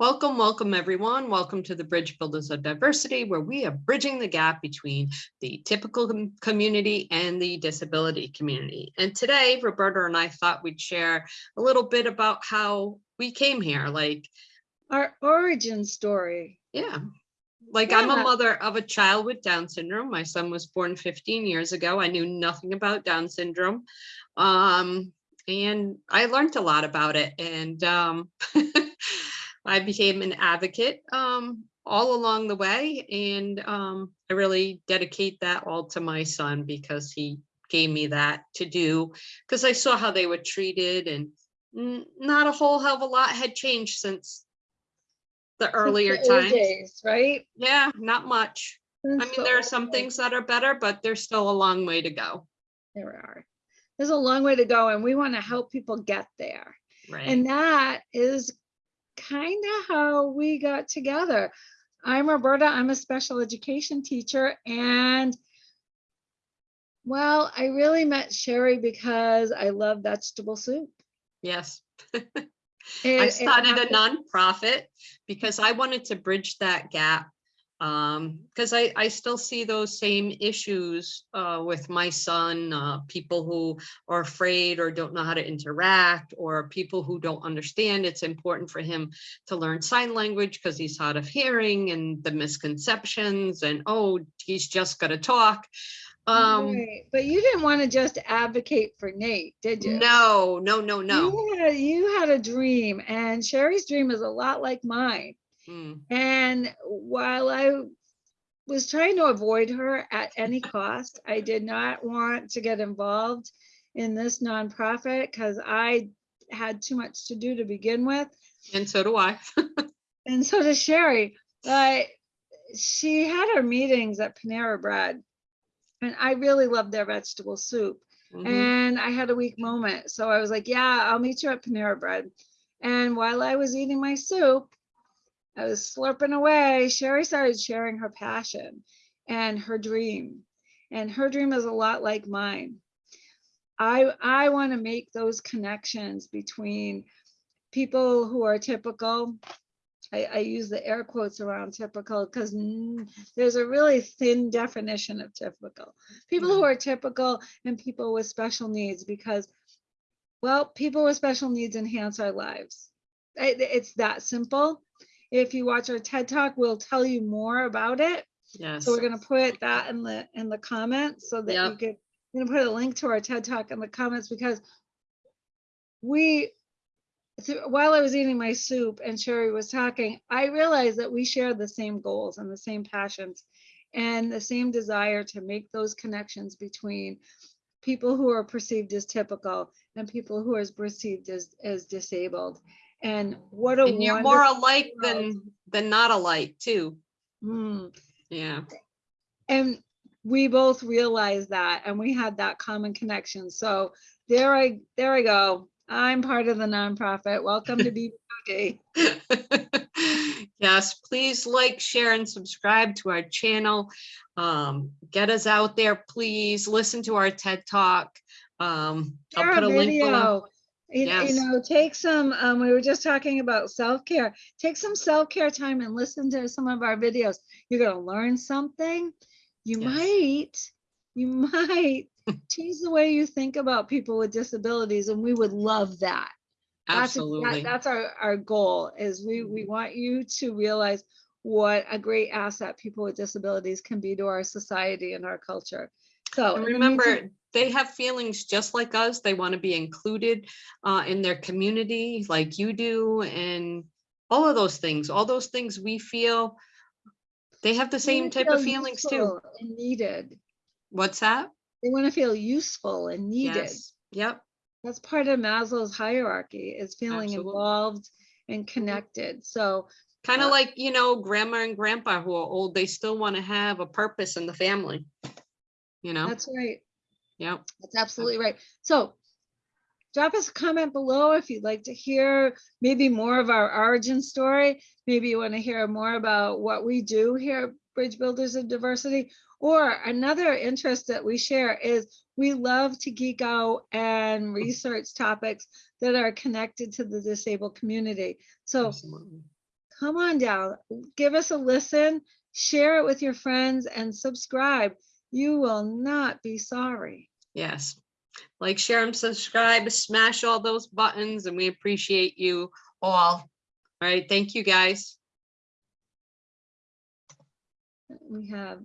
Welcome, welcome everyone. Welcome to the Bridge Builders of Diversity, where we are bridging the gap between the typical community and the disability community. And today, Roberta and I thought we'd share a little bit about how we came here. Like, Our origin story. yeah, like I'm a mother of a child with Down syndrome. My son was born 15 years ago. I knew nothing about Down syndrome. Um, and I learned a lot about it. And um, I became an advocate um, all along the way. And um, I really dedicate that all to my son because he gave me that to do because I saw how they were treated and not a whole hell of a lot had changed since the since the earlier times. days, Right? Yeah, not much. I mean, the there are some things that are better, but there's still a long way to go. There are. There's a long way to go and we want to help people get there. Right. And that is kind of how we got together. I'm Roberta, I'm a special education teacher and well, I really met Sherry because I love vegetable soup. yes. It- I started a nonprofit because I wanted to bridge that gap. Um, because I, I still see those same issues uh, with my son, uh, people who are afraid or don't know how to interact, or people who don't understand. It's important for him to learn sign language because he's hard of hearing and the misconceptions and oh, he's just gonna talk. Um, Right, But you didn't want to just advocate for Nate, did you? no, no, no, no. You had, you had a dream and Sherry's dream is a lot like mine. Mm, And while I was trying to avoid her at any cost, I did not want to get involved in this nonprofit because I had too much to do to begin with. And so do I. And so does Sherry. But she had her meetings at Panera Bread. And I really loved their vegetable soup. Mhm. And I had a weak moment. So I was like, yeah, I'll meet you at Panera Bread. And while I was eating my soup, I was slurping away. Sherry started sharing her passion and her dream. And her dream is a lot like mine. I, I want to make those connections between people who are typical. I, I use the air quotes around typical because there's a really thin definition of typical. People who mm-hmm. are typical and people with special needs because, well, people with special needs enhance our lives. I- It's that simple. If you watch our TED Talk, we'll tell you more about it. Yes. So we're gonna put that in the, in the comments so that you Yep. could, we're gonna put a link to our TED Talk in the comments because we, while I was eating my soup and Sherry was talking, I realized that we share the same goals and the same passions and the same desire to make those connections between people who are perceived as typical and people who are perceived as, as disabled. And what a And you're more wonderful alike than, than not alike too. Mm. Yeah. And we both realized that and we had that common connection. So there I, there I go. I'm part of the nonprofit. Welcome to BBOD. Yes, please like, share and subscribe to our channel. Um, get us out there, please. Listen to our TED Talk. Um, I'll Share put a a link below. video. You, you know, take some, um, we were just talking about self-care. Take some self-care time and listen to some of our videos. You're gonna learn something. You Yes. might, you might change the way you think about people with disabilities and we would love that. That's, that- Absolutely. that's our, our goal is we, we want you to realize what a great asset people with disabilities can be to our society and our culture. So And in the meantime- remember, they have feelings just like us. They want to be included uh, in their community like you do and all of those things, all those things we feel. They have the same type of feelings too. And needed. What's that? They want to feel useful and needed. Yes. Yep. That's part of Maslow's hierarchy is feeling Absolutely. involved and connected. So Kind of Uh, like, you know, grandma and grandpa who are old, they still want to have a purpose in the family. You know? that's right. Yeah. That's absolutely right. So drop us a comment below if you'd like to hear maybe more of our origin story. Maybe you want to hear more about what we do here at Bridge Builders of Diversity. Or another interest that we share is we love to geek out and research topics that are connected to the disabled community. So Absolutely. come on down, give us a listen, share it with your friends and subscribe. You will not be sorry. Yes. Like, share and subscribe, smash all those buttons, and we appreciate you all. All right, thank you, guys. We have